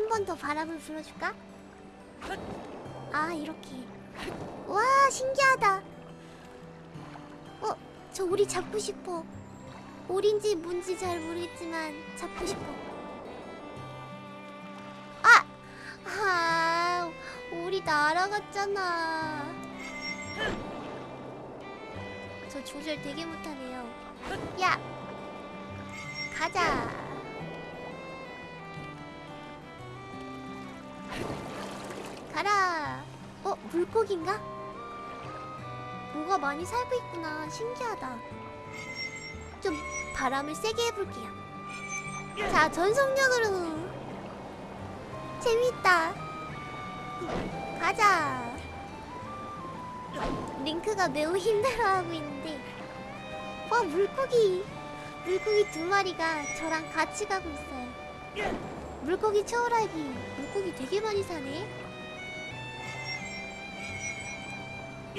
한 번 더 바람을 불어줄까? 아 이렇게 와 신기하다 어? 저 오리 잡고 싶어 오리인지 뭔지 잘 모르겠지만 잡고 싶어 아! 아 오리 날아갔잖아 저 조절 되게 못하네요 야! 가자 가라. 어? 물고기인가? 뭐가 많이 살고 있구나. 신기하다. 좀 바람을 세게 해볼게요. 자 전속력으로. 재밌다. 가자. 링크가 매우 힘들어하고 있는데. 와 물고기. 물고기 두 마리가 저랑 같이 가고 있어요 물고기 초월하기 물고기 되게 많이 사네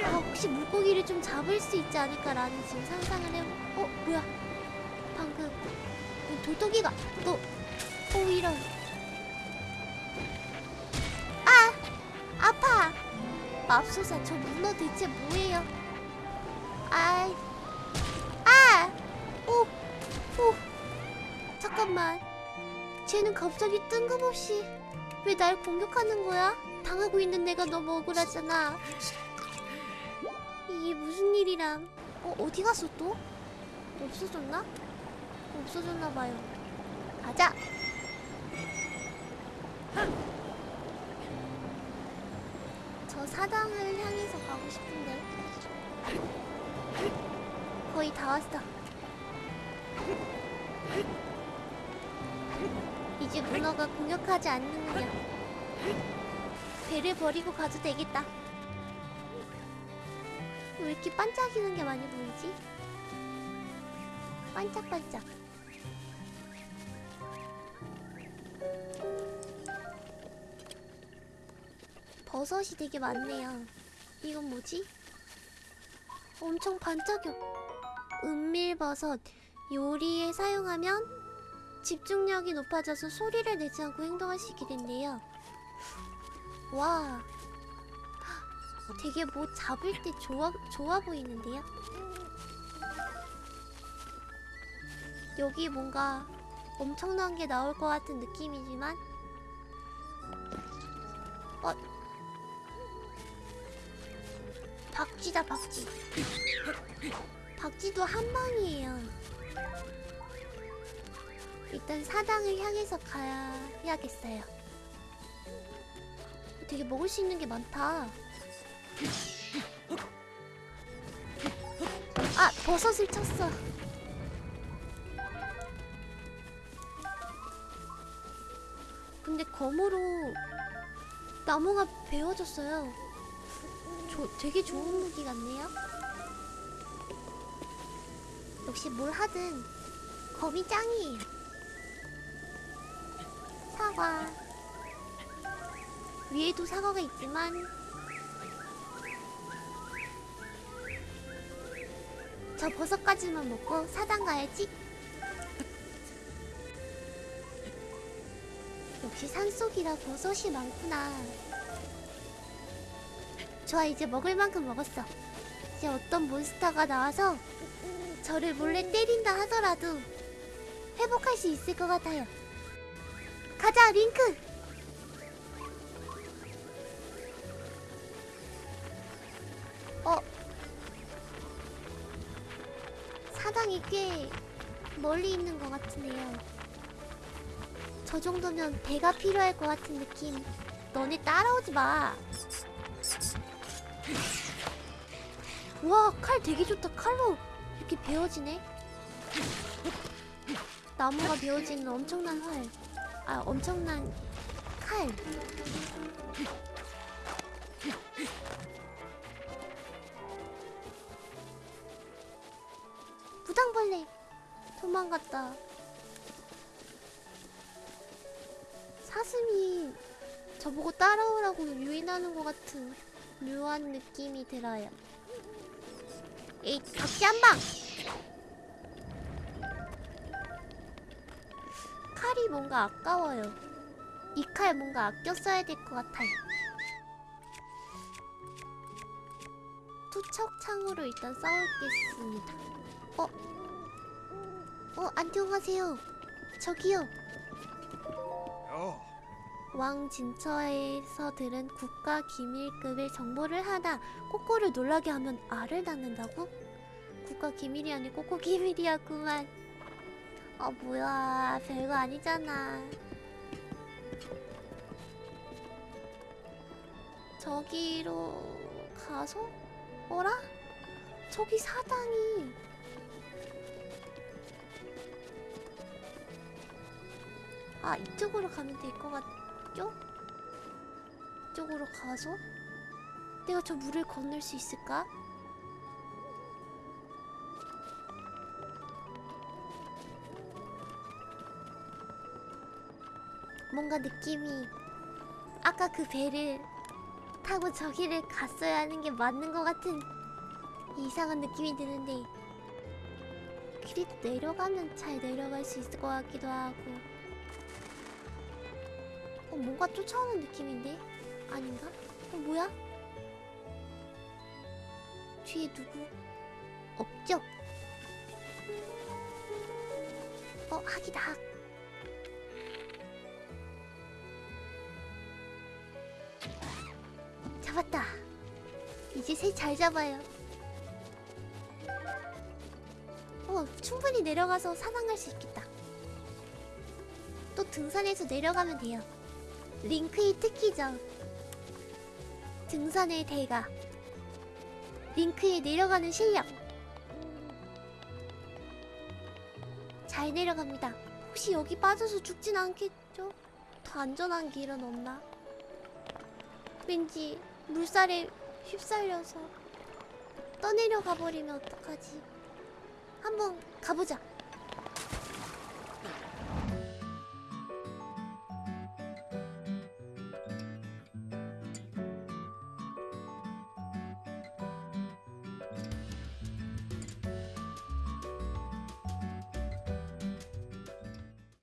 아, 혹시 물고기를 좀 잡을 수 있지 않을까라는 지금 상상을 해. 어, 뭐야? 방금 어, 도토기가 너, 어 이런. 아, 아파. 맙소사, 저 문어 대체 뭐예요? 아이, 아, 오, 오, 잠깐만. 쟤는 갑자기 뜬금없이 왜 날 공격하는 거야? 당하고 있는 내가 너무 억울하잖아. 이게 무슨 일이람? 어 어디 갔어 또? 없어졌나? 없어졌나 봐요. 가자. 저 사당을 향해서 가고 싶은데 거의 다 왔어. 이제 문어가 공격하지 않는군요. 배를 버리고 가도 되겠다. 왜 이렇게 반짝이는 게 많이 보이지? 반짝반짝. 버섯이 되게 많네요. 이건 뭐지? 엄청 반짝여. 은밀버섯. 요리에 사용하면 집중력이 높아져서 소리를 내지 않고 있게 된대요. 와. 되게 뭐 잡을 때 좋아, 좋아 보이는데요? 여기 뭔가 엄청난 게 나올 것 같은 느낌이지만 어 박쥐다 박쥐 박쥐도 한 방이에요 일단 사당을 향해서 가야겠어요. 되게 먹을 수 있는 게 많다. 아 버섯을 쳤어. 근데 검으로 나무가 베어졌어요. 조, 되게 좋은 무기 같네요. 역시 뭘 하든 검이 짱이에요 사과 위에도 사과가 있지만 저 버섯까지만 먹고 사당 가야지. 역시 산속이라 버섯이 많구나. 좋아, 이제 먹을 만큼 먹었어. 이제 어떤 몬스터가 나와서 저를 몰래 때린다 하더라도 회복할 수 있을 것 같아요. 가자, 링크! 어, 사당이 꽤 멀리 있는 것 같은데요. 저 정도면 배가 필요할 것 같은 느낌. 너네 따라오지 마. 와, 칼 되게 좋다. 칼로 이렇게 베어지네. 나무가 베어지는 엄청난 활. 아, 엄청난 칼. 무당벌레 도망갔다. 사슴이 저보고 따라오라고 유인하는 것 같은 묘한 느낌이 들어요. 에이 각기 한방 뭔가 아까워요 이 칼 뭔가 아껴 써야 될 것 같아요. 투척창으로 일단 싸우겠습니다. 어? 어, 안녕하세요. 저기요. 어, 왕 진처에서 들은 국가 기밀급의 정보를 하나 꼬꼬를 놀라게 하면 알을 낳는다고? 국가 기밀이 아니고 꼬꼬 기밀이었구만. 아 뭐야 별거 아니잖아. 저기로 가서 어라? 저기 사당이 아 이쪽으로 가면 될 것 같죠? 이쪽으로 가서 내가 저 물을 건널 수 있을까? 뭔가 느낌이 아까 그 배를 타고 저기를 갔어야 하는 게 맞는 것 같은 이상한 느낌이 드는데 그래도 내려가면 잘 내려갈 수 있을 것 같기도 하고 어, 뭔가 쫓아오는 느낌인데? 아닌가? 어, 뭐야? 뒤에 누구? 없죠? 어. 잡았다. 이제 새 잘 잡아요. 어, 충분히 내려가서 사냥할 수 있겠다. 또 등산해서 내려가면 돼요. 링크의 특기죠. 등산의 대가. 링크에 내려가는 실력. 잘 내려갑니다. 혹시 여기 빠져서 죽진 않겠죠? 더 안전한 길은 없나? 왠지 물살에 휩쓸려서 떠내려 가 버리면 어떡하지? 한번 가보자.